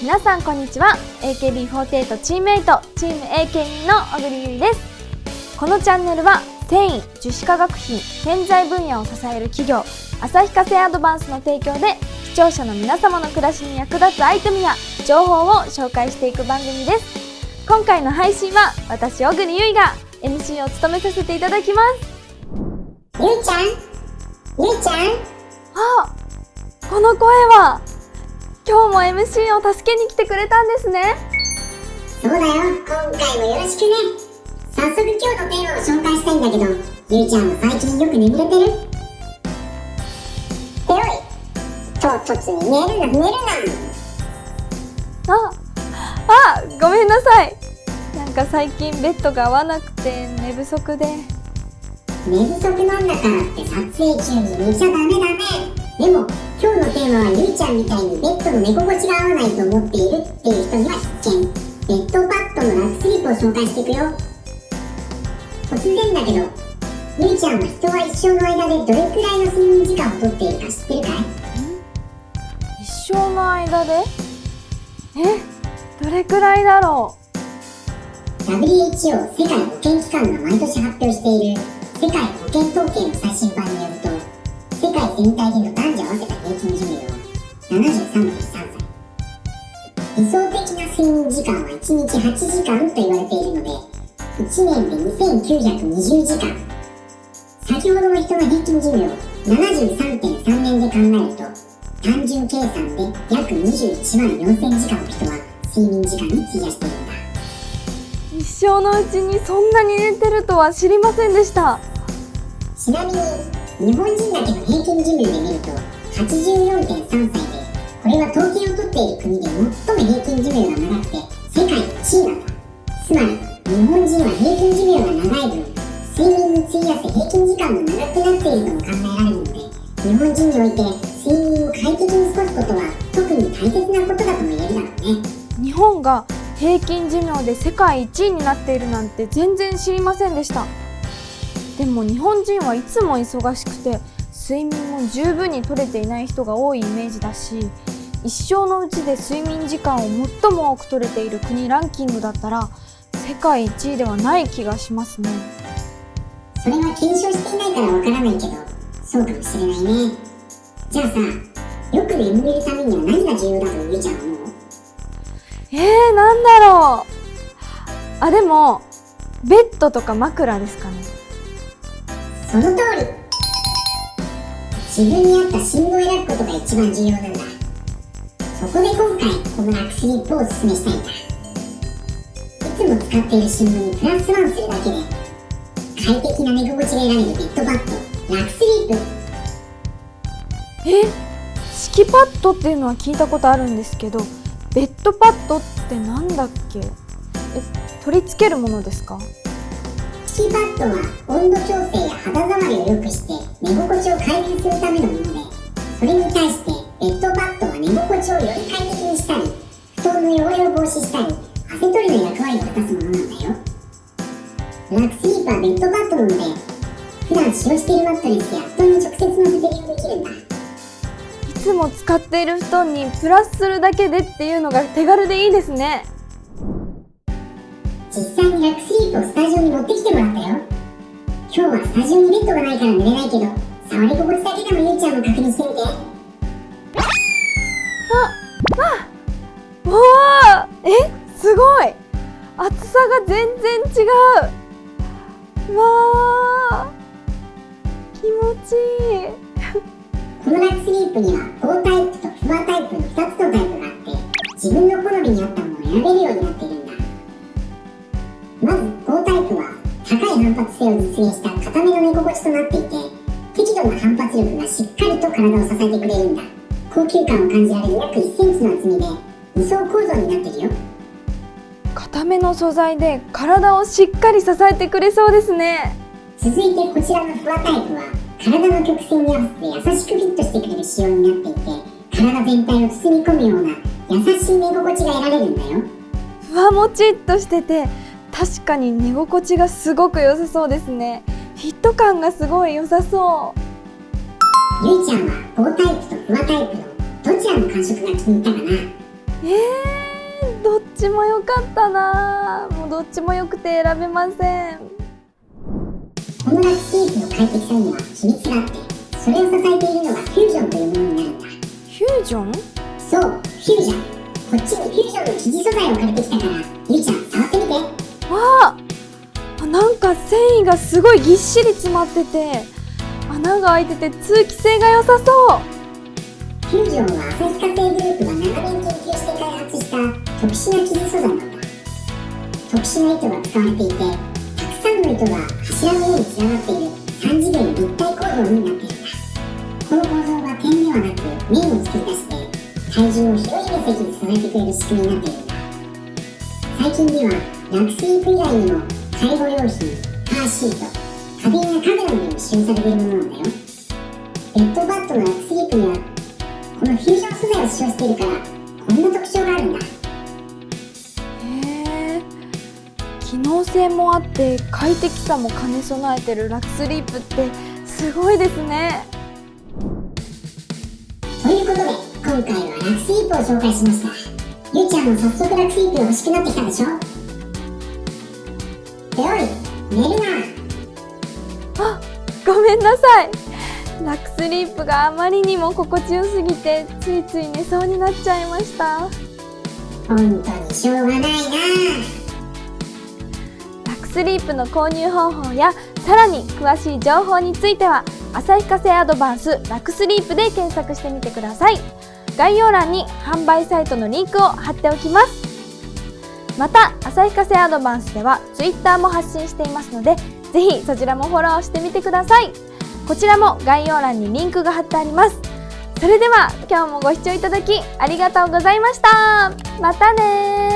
皆さんこんにちは。AKB48 チームメイトチーム AKB の小栗ゆりです。このチャンネルは繊維樹脂化学品建材分野を支える企業旭化成アドバンスの提供で視聴者の皆様の暮らしに役立つアイテムや情報を紹介していく番組です。今回の配信は私小栗ゆいが MC を務めさせていただきます。ゆいちゃん？ゆいちゃん？あこの声は今日も MC を助けに来てくれたんですね。そうだよ。今回もよろしくね。早速今日のテーマを紹介したいんだけどゆいちゃんは最近よく眠れてる？っておい。唐突に寝るな寝るああごめんなさい。なんか最近ベッドが合わなくて寝不足で。な寝不足なんだからって撮影中に寝ちゃダメダメでも今日のテーマはゆいちゃんみたいにベッドの寝心地が合わないと思っているっていう人には必見ベッドパッドのラフスリープを紹介していくよ。突然だけどゆいちゃんは人は一生の間でどれくらいの睡眠時間をとっているか知ってるかい？一生の間で？え？どれくらいだろ WHO 世界保健機関が毎年発表している世界保健統計の最新版によると世界全体での男女合わせた平均寿命は73.3歳理想的な睡眠時間は1日8時間と言われているので1年で2920時間先ほどの人の平均寿命73.3年で考えると単純計算で約21万4000時間の人は睡眠時間に費やしているん。だう一生のうちにそんなに寝てるとは知りませんでした。ちなみに日本人だけの平均寿命で見ると84.3歳でこれは統計を取っている国で最も平均寿命が長くて世界1位なんだつまり日本人は平均寿命が長い分睡眠に費やす平均時間も長くなっているとも考えられるので日本人において睡眠を快適に過ごすことは特に大切なことだとも言えるだろうね日本が平均寿命で世界一位になっているなんて全然知りませんでした。でも日本人はいつも忙しくて睡眠も十分に取れていない人が多いイメージだし一生のうちで睡眠時間を最も多く取れている国ランキングだったら世界一位ではない気がしますね。それは検証していないからわからないけどそうかもしれないね。じゃあさよく眠れるためには何が重要だとゆいちゃんは思う？えー、なんだろう。あでもベッドとか枕ですかね。その通り自分に合った寝具を選ぶことが一番重要なんだ。そこで今回このラクスリップをおすすめしたいんだ。いつも使っている寝具にプラスワンするだけで快適な寝心地が得られるベッドパッドラクスリープ。え？敷きパッドっていうのは聞いたことあるんですけどベッドパッドってなんだっけ？え取り付けるものですか？敷きパッドは温度調整や肌触りを良くして寝心地を改善するためのものでそれに対してベッドパッドは寝心地をより快適にしたり布団の汚れを防止したり汗取りの役割を果たすものなんだよラクスリープはベッドパッドなので普段使用しているマットレスや布団に直接乗せて利用できるんだいつも使っている布団にプラスするだけでっていうのが手軽でいいですね。実際にラクスリープをスタジオに持ってきてもらったよ。今日はスタジオにベッドがないから寝れないけど触り心地だけでもゆいちゃんも確認してみて。おーえすごい。厚さが全然違う。わー気持ちいい。このラクスリープには高タイプとフワタイプの2つのタイプがあって自分の好みに合ったものを選べるようになっているまず高タイプは高い反発性を実現した固めの寝心地となっていて適度な反発力がしっかりと体を支えてくれるんだ。高級感を感じられる約1センチの厚みで2層構造になってるよ。固めの素材で体をしっかり支えてくれそうですね。続いてこちらのフワタイプは体の曲線に合わせて優しくフィットしてくれる仕様になっていて体全体を包み込むような優しい寝心地が得られるんだよ。ふわもちっとしてて確かに寝心地がすごく良さそうですね。フィット感がすごい良さそう。ゆいちゃんは高タイプとフワタイプのどちらの感触が気に入ったかな？えー、どっちも良かったな。もうどっちも良くて選べません。このラクスリープの快適さには秘密があってそれを支えているのがフュージョンというものになるんだ。フュージョン？そうフュージョン。こっちにフュージョンの生地素材を借りてきたから。ゆうちゃん触ってみてわあなんか繊維がすごいぎっしり詰まってて穴が開いてて通気性が良さそう。フュージョンは旭化成グループが長年研究して開発した特殊な生地素材なんだ。特殊な糸が使われていてたくさんの糸が柱のようにつながっている。3次元立体構造になっているんだ。この構造は点ではなく面を作り出して体重を広い面積に支えてくれる仕組みになっているんだ。最近ではラクスリープ以外にも介護用品カーシート家電やカメラなどに使用されているものなんだよ。ベッドバットのラクスリープにはこのフュージョン素材を使用しているからこんな特徴があるんだ。へえ機能性もあって快適さも兼ね備えてるラクスリープってすごいですね。ということで今回はラクスリープを紹介しました。ゆうちゃんも早速ラクスリープが欲しくなってきたでしょ？あごめんなさい。ラックスリープがあまりにも心地よすぎてついつい寝そうになっちゃいました。本当にしょうがないなラックスリープの購入方法やさらに詳しい情報については旭化成アドバンスラックスリープで検索してみてください。概要欄に販売サイトのリンクを貼っておきます。また旭化成アドバンスでは Twitter も発信していますのでぜひそちらもフォローしてみてください。こちらも概要欄にリンクが貼ってあります。それでは今日もご視聴いただきありがとうございました。またね